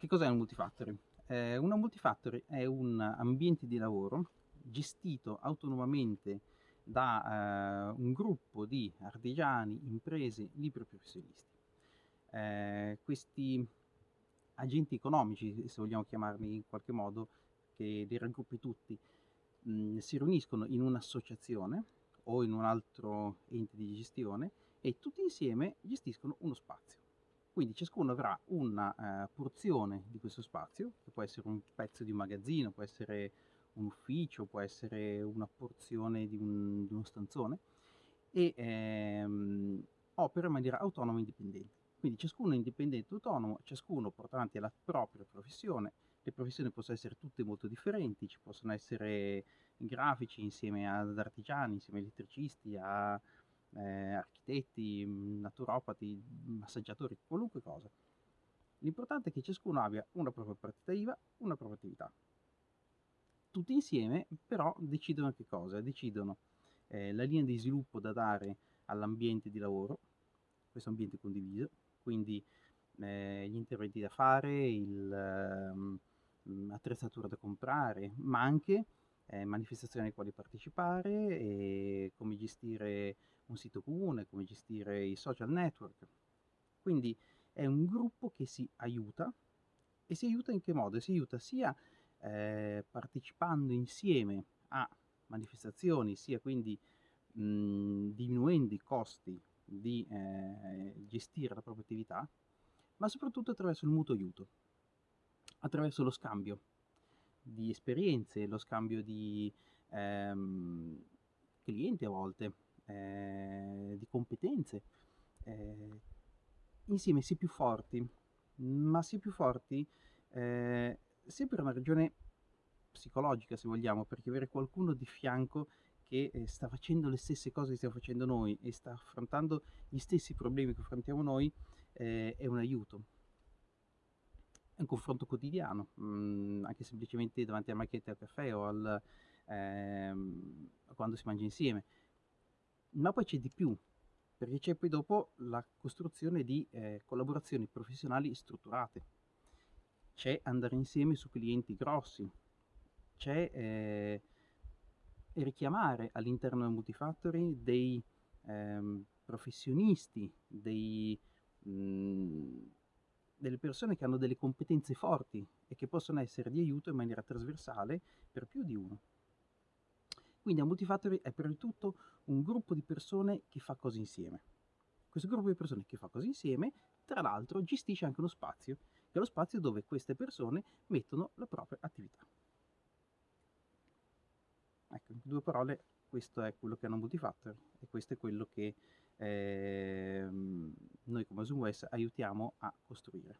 Che cos'è un multifactory? Eh, una multifactory è un ambiente di lavoro gestito autonomamente da eh, un gruppo di artigiani, imprese, liberi professionisti. Eh, questi agenti economici, se vogliamo chiamarli in qualche modo, che li raggruppi tutti, mh, si riuniscono in un'associazione o in un altro ente di gestione e tutti insieme gestiscono uno spazio. Quindi ciascuno avrà una uh, porzione di questo spazio, che può essere un pezzo di un magazzino, può essere un ufficio, può essere una porzione di, un, di uno stanzone, e ehm, opera in maniera autonoma e indipendente. Quindi ciascuno è indipendente e autonomo, ciascuno porta avanti la propria professione, le professioni possono essere tutte molto differenti, ci possono essere grafici insieme ad artigiani, insieme a elettricisti, a eh, architetti, naturopati, massaggiatori, qualunque cosa. L'importante è che ciascuno abbia una propria partita IVA, una propria attività. Tutti insieme però decidono che cosa? Decidono eh, la linea di sviluppo da dare all'ambiente di lavoro, questo ambiente condiviso, quindi eh, gli interventi da fare, l'attrezzatura ehm, da comprare, ma anche eh, manifestazioni alle quali partecipare come gestire un sito comune, come gestire i social network. Quindi è un gruppo che si aiuta e si aiuta in che modo? Si aiuta sia eh, partecipando insieme a manifestazioni, sia quindi mh, diminuendo i costi di eh, gestire la propria attività, ma soprattutto attraverso il mutuo aiuto, attraverso lo scambio di esperienze, lo scambio di ehm, clienti a volte, eh, di competenze. Eh, insieme si è più forti, ma si è più forti eh, per una ragione psicologica, se vogliamo, perché avere qualcuno di fianco che eh, sta facendo le stesse cose che stiamo facendo noi e sta affrontando gli stessi problemi che affrontiamo noi eh, è un aiuto un confronto quotidiano, mh, mm, anche semplicemente davanti alla macchinetta al caffè o al, ehm, quando si mangia insieme. Ma poi c'è di più, perché c'è poi dopo la costruzione di eh, collaborazioni professionali strutturate. C'è andare insieme su clienti grossi, c'è eh, richiamare all'interno del multifactory dei ehm, professionisti, dei... Mh, mm, delle persone che hanno delle competenze forti e che possono essere di aiuto in maniera trasversale per più di uno. Quindi a Multifactory è prima di tutto un gruppo di persone che fa cose insieme. Questo gruppo di persone che fa cose insieme, tra l'altro, gestisce anche uno spazio, che è lo spazio dove queste persone mettono la propria attività. Ecco, in due parole, questo è quello che hanno Multifactory e questo è quello che eh, noi come ZoomWest aiutiamo a costruire.